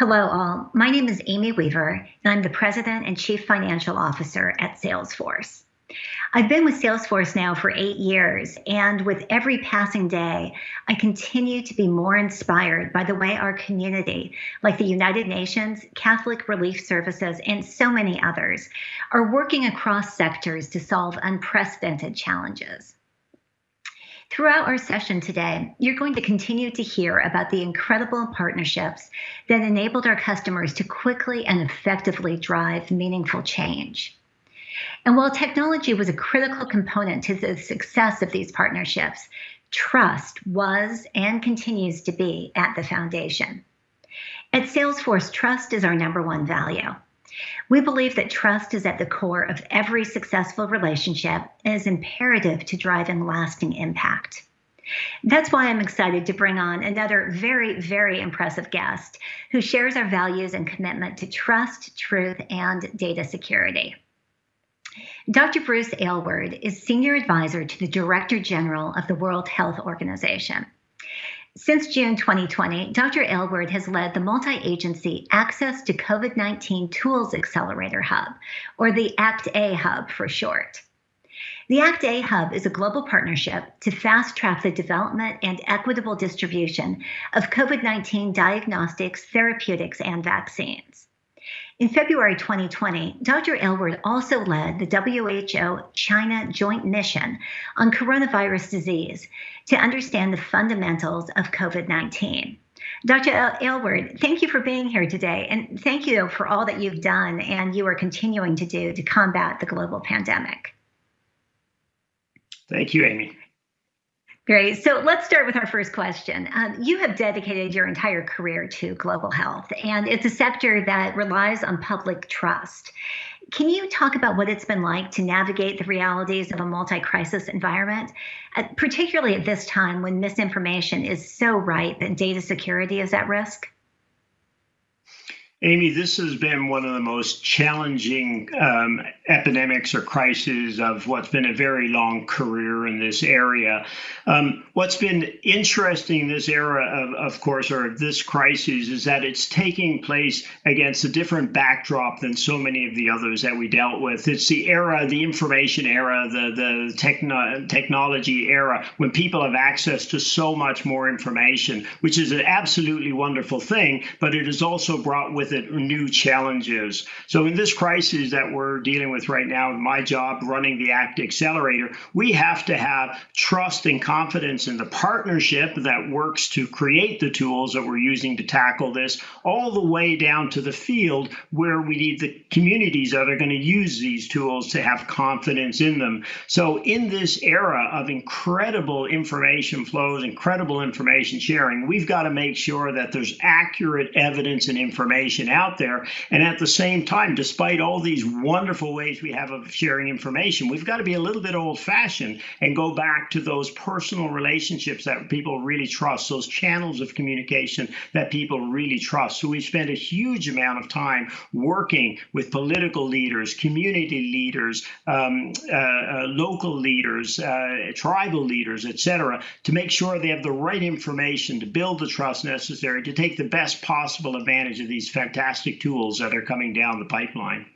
Hello, all. My name is Amy Weaver, and I'm the President and Chief Financial Officer at Salesforce. I've been with Salesforce now for eight years, and with every passing day, I continue to be more inspired by the way our community, like the United Nations, Catholic Relief Services, and so many others, are working across sectors to solve unprecedented challenges. Throughout our session today, you're going to continue to hear about the incredible partnerships that enabled our customers to quickly and effectively drive meaningful change. And while technology was a critical component to the success of these partnerships, trust was and continues to be at the foundation. At Salesforce, trust is our number one value. We believe that trust is at the core of every successful relationship and is imperative to driving lasting impact. That's why I'm excited to bring on another very, very impressive guest who shares our values and commitment to trust, truth, and data security. Dr. Bruce Aylward is Senior Advisor to the Director General of the World Health Organization. Since June 2020, Dr. Aylward has led the multi-agency Access to COVID-19 Tools Accelerator Hub, or the ACT-A Hub for short. The ACT-A Hub is a global partnership to fast-track the development and equitable distribution of COVID-19 diagnostics, therapeutics, and vaccines. In February 2020, Dr. Aylward also led the WHO China Joint Mission on coronavirus disease to understand the fundamentals of COVID 19. Dr. Aylward, thank you for being here today, and thank you for all that you've done and you are continuing to do to combat the global pandemic. Thank you, Amy. Great. So let's start with our first question. Um, you have dedicated your entire career to global health, and it's a sector that relies on public trust. Can you talk about what it's been like to navigate the realities of a multi crisis environment, uh, particularly at this time when misinformation is so ripe and data security is at risk? Amy, this has been one of the most challenging um, epidemics or crises of what's been a very long career in this area. Um, what's been interesting in this era, of, of course, or this crisis, is that it's taking place against a different backdrop than so many of the others that we dealt with. It's the era, the information era, the, the techno technology era, when people have access to so much more information, which is an absolutely wonderful thing, but it has also brought with with it new challenges. So in this crisis that we're dealing with right now, my job running the ACT Accelerator, we have to have trust and confidence in the partnership that works to create the tools that we're using to tackle this, all the way down to the field where we need the communities that are going to use these tools to have confidence in them. So in this era of incredible information flows, incredible information sharing, we've got to make sure that there's accurate evidence and information information out there. And at the same time, despite all these wonderful ways we have of sharing information, we've got to be a little bit old fashioned and go back to those personal relationships that people really trust, those channels of communication that people really trust. So we spend a huge amount of time working with political leaders, community leaders, um, uh, uh, local leaders, uh, tribal leaders, etc., to make sure they have the right information to build the trust necessary to take the best possible advantage of these fantastic tools that are coming down the pipeline.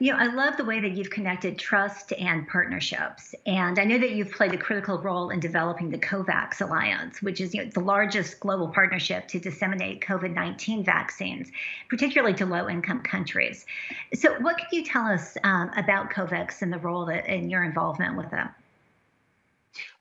You know, I love the way that you've connected trust and partnerships. And I know that you've played a critical role in developing the COVAX Alliance, which is you know, the largest global partnership to disseminate COVID 19 vaccines, particularly to low income countries. So, what can you tell us um, about COVAX and the role that, and your involvement with them?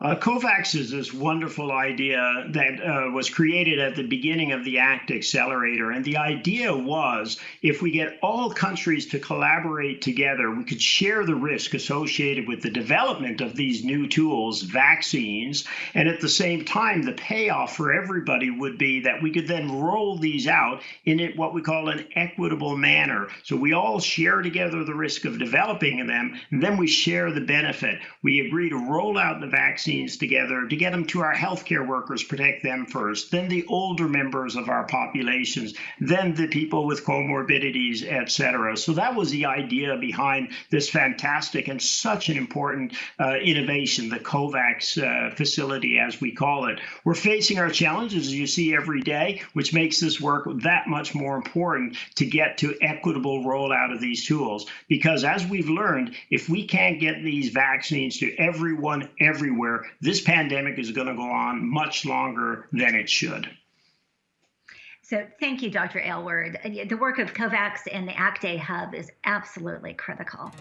Uh, COVAX is this wonderful idea that uh, was created at the beginning of the ACT Accelerator. And the idea was if we get all countries to collaborate together, we could share the risk associated with the development of these new tools, vaccines. And at the same time, the payoff for everybody would be that we could then roll these out in what we call an equitable manner. So we all share together the risk of developing them, and then we share the benefit. We agree to roll out the vaccine vaccines together to get them to our healthcare workers, protect them first, then the older members of our populations, then the people with comorbidities, et cetera. So that was the idea behind this fantastic and such an important uh, innovation, the COVAX uh, facility, as we call it. We're facing our challenges, as you see every day, which makes this work that much more important to get to equitable rollout of these tools. Because as we've learned, if we can't get these vaccines to everyone everywhere, this pandemic is going to go on much longer than it should. So thank you, Dr. Aylward. The work of COVAX and the ACT-A Hub is absolutely critical.